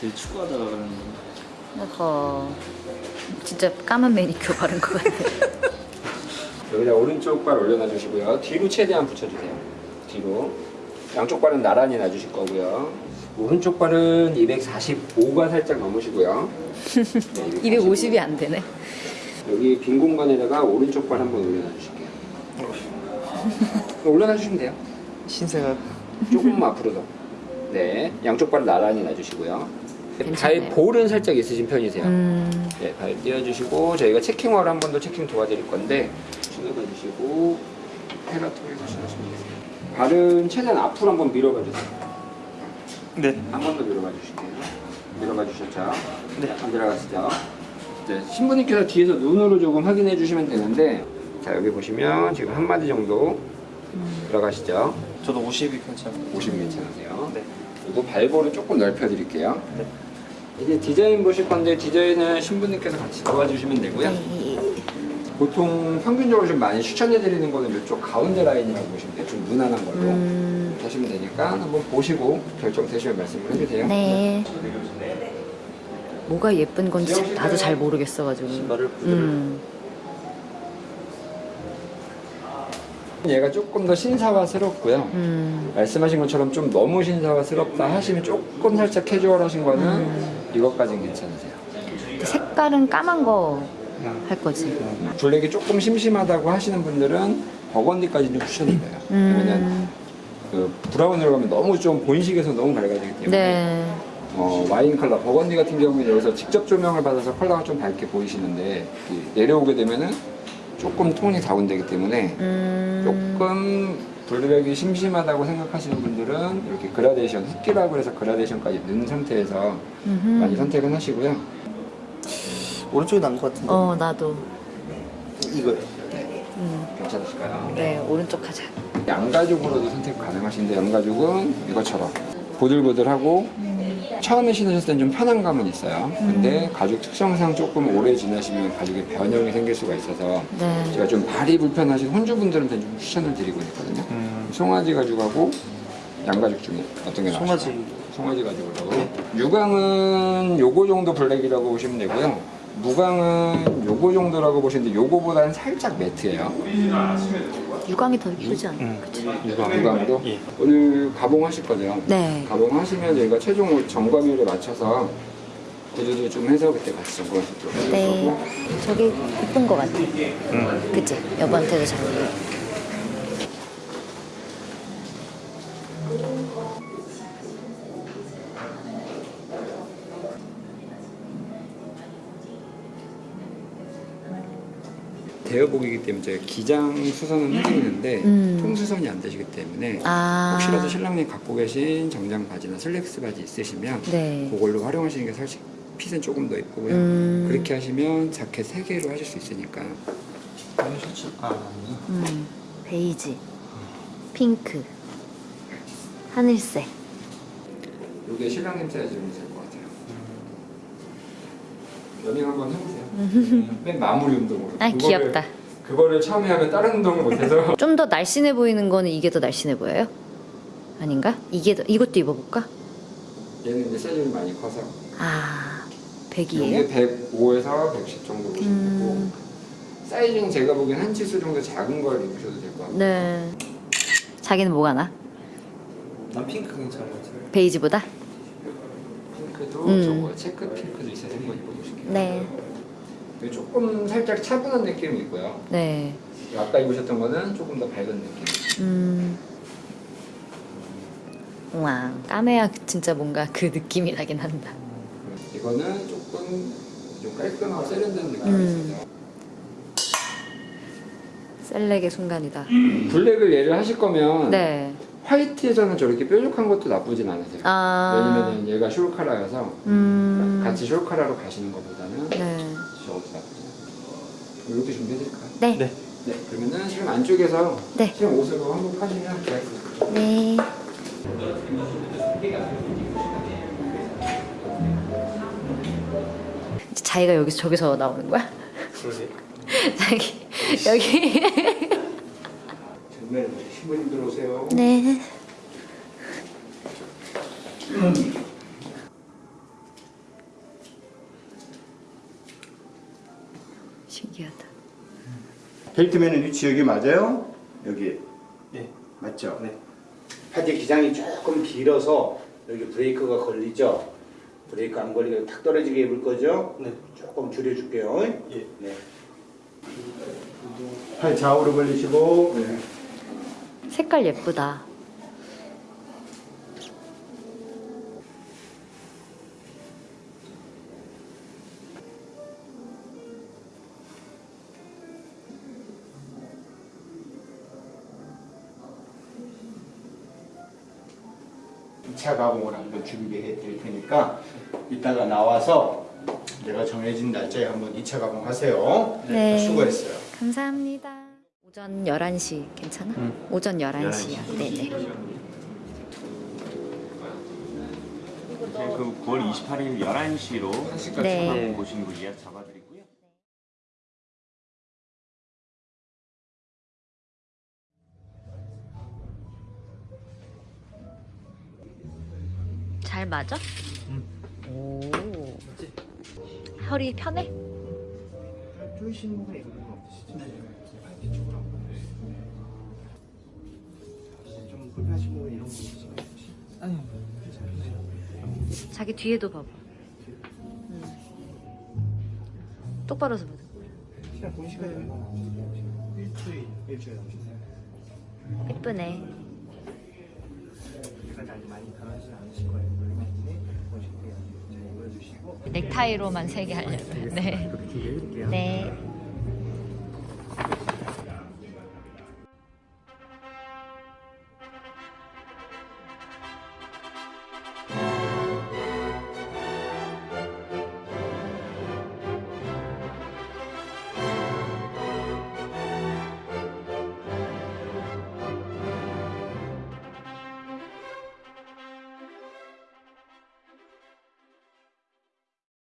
되게 추구하다가 그러는 거. 어허. 진짜 까만 매니큐어 바른 것 같아. 여기다 오른쪽 발 올려놔 주시고요. 뒤로 최대한 붙여주세요. 뒤로. 양쪽 발은 나란히 놔주실 거고요. 오른쪽 발은 245가 살짝 넘으시고요. 네, 250이 안 되네. 여기 빈 공간에다가 오른쪽 발 한번 올려놔 주실게요. 올려놔 주시면 돼요. 신세가 조금 앞으로 더. 네, 양쪽 발을 나란히 놔주시고요. 발 괜찮네요. 볼은 살짝 있으신 편이세요. 음. 네, 발 띄워주시고 저희가 체킹화를 한번 더 체킹 도와드릴 건데 신어봐 주시고 페라토에서 신으시면 돼요. 발은 최대한 앞으로 한번 밀어봐 주세요. 네. 한 번 더 밀어봐 주실게요. 밀어봐 주셨죠? 네. 안 들어갔죠? 네, 신부님께서 뒤에서 눈으로 조금 확인해 주시면 되는데 자 여기 보시면 지금 한 마디 정도 들어가시죠? 저도 50이 괜찮아요. 50 괜찮으세요? 네. 그리고 발볼을 조금 넓혀 드릴게요. 네. 이제 디자인 보실 건데 디자인은 신부님께서 같이 도와주시면 되고요. 네. 보통 평균적으로 좀 많이 추천해 드리는 거는 이쪽 가운데 라인이라고 보시면 돼요. 좀 무난한 걸로 음. 하시면 되니까 한번 보시고 결정되시면 말씀을 해주세요. 네. 뭐가 예쁜 건지 나도 잘 모르겠어가지고. 신발을 부드럽게. 음. 얘가 조금 더 신사화스럽고요. 음. 말씀하신 것처럼 좀 너무 신사화스럽다 하시면 조금 살짝 캐주얼하신 거는 음. 이것까지는 괜찮으세요. 색깔은 까만 거 할 거지. 블랙이 조금 심심하다고 하시는 분들은 버건디까지는 추천드려요. 왜냐면 음. 그 브라운으로 가면 너무 좀 본식에서 너무 밝아지기 때문에 네. 어, 와인 컬러 버건디 같은 경우는 여기서 직접 조명을 받아서 컬러가 좀 밝게 보이시는데 이 내려오게 되면은 조금 톤이 다운되기 때문에 음. 조금 블랙이 심심하다고 생각하시는 분들은 이렇게 그라데이션 흑기라고 해서 그라데이션까지 넣은 상태에서 음흠. 많이 선택은 하시고요. 오른쪽이 나은 것 같은데. 어 나도. 이거요. 음. 괜찮으실까요? 네 오른쪽 하자. 양가죽으로도 선택 가능하신데 양가죽은 이것처럼 보들보들하고 처음에 신으셨을 땐좀 편한 감은 있어요. 근데 가죽 특성상 조금 오래 지나시면 가죽에 변형이 생길 수가 있어서 네. 제가 좀 발이 불편하신 혼주분들한테 좀 추천을 드리고 있거든요. 음. 송아지 가죽하고 양가죽 중에 어떤 게 나으실까요? 송아지. 송아지 가죽으로. 유광은 요거 정도 블랙이라고 보시면 되고요. 무광은 요거 정도라고 보시는데 요거보다는 살짝 매트예요. 유광이 더 이쁘지 않아? 음. 그치? 유광으로. 예. 오늘 가봉하실 거죠? 네. 가봉하시면 저희가 최종 점검일에 맞춰서 구두도 좀 해서 그때 같이 점검하시도록 할 네. 저게 이쁜 거 같아. 음. 그치? 여보한테도 잘 어울려. 대여복이기 때문에 저희가 기장 수선은 해드리는데 음. 통수선이 안 되시기 때문에 아. 혹시라도 신랑님 갖고 계신 정장 바지나 슬랙스 바지 있으시면 네. 그걸로 활용하시는 게 사실 핏은 조금 더 예쁘고요. 음. 그렇게 하시면 자켓 3개로 하실 수 있으니까. 아. 음. 베이지. 핑크. 하늘색. 이게 신랑님 사이즈면 될것 같아요. 러닝 한번 해보세요. 맨 마무리 운동으로. 아, 그거를- 귀엽다. 그거를 처음에 하면 다른 운동을 못해서 좀 더 날씬해 보이는 거는 이게 더 날씬해 보여요? 아닌가? 이게 더, 이것도 입어볼까? 얘는 이제 사이즈가 많이 커서 아, 이게 100이에요? 105에서 110 정도 보시면 음. 되고 사이즈는 제가 보기엔 한 치수 정도 작은 걸 입으셔도 될 것 같아요. 네. 자기는 뭐가 나? 난 핑크 괜찮은 것 같아요. 베이지보다? 핑크도 음. 저거 체크 핑크도 있어서 한번 입어보실게요. 네. 이게 조금 살짝 차분한 느낌이 있고요. 네. 아까 입으셨던 거는 조금 더 밝은 느낌. 음. 와, 까매야 진짜 뭔가 그 느낌이 나긴 한다. 이거는 조금 좀 깔끔하고 세련된 느낌이 음. 있어서 셀렉의 순간이다. 블랙을 예를 하실 거면 네. 화이트에서는 저렇게 뾰족한 것도 나쁘진 않으세요. 아. 왜냐면 얘가 숄카라여서 음. 같이 숄카라로 가시는 것보다는 네. 저것도 나쁘지 않아요. 이렇게 준비해드릴까요? 네. 네. 네. 그러면은 지금 안쪽에서 네. 지금 옷으로 한복하시면 되겠습니다. 네. 자기가 여기서 저기서 나오는 거야? 자기 여기. 신부님 들어오세요. 네. 음. 신기하다. 벨트맨은 위치 여기 맞아요? 여기. 네. 맞죠? 네. 파지 기장이 조금 길어서 여기 브레이크가 걸리죠? 브레이크 안 걸리게 탁 떨어지게 입을 거죠? 네. 조금 줄여줄게요. 예. 네. 팔 좌우로 벌리시고 네. 색깔 예쁘다. 이차 가공을 한번 준비해 드릴 테니까 이따가 나와서 내가 정해진 날짜에 한번 2차 가공하세요. 네. 수고했어요. 감사합니다. 오전 11시 괜찮아? 오전 11시야. 네네. 그 9월 28일 11시로 네. 보시는 거 예약 잡아드리고요. 잘 맞아? 오. 허리 편해? 쪼이시는 거 이런 거 없으시죠? 하신 부분 이런 거 있으시죠? 아니요. 자기 뒤에도 봐봐. 음. 똑바로 서봐. 시간 본 시간이 얼마나 일주일 일주일 남으셨어요. 예쁘네. 보여주시고 넥타이로만 세개 하려고요. 네. 이렇게 준비해드릴게요. 네.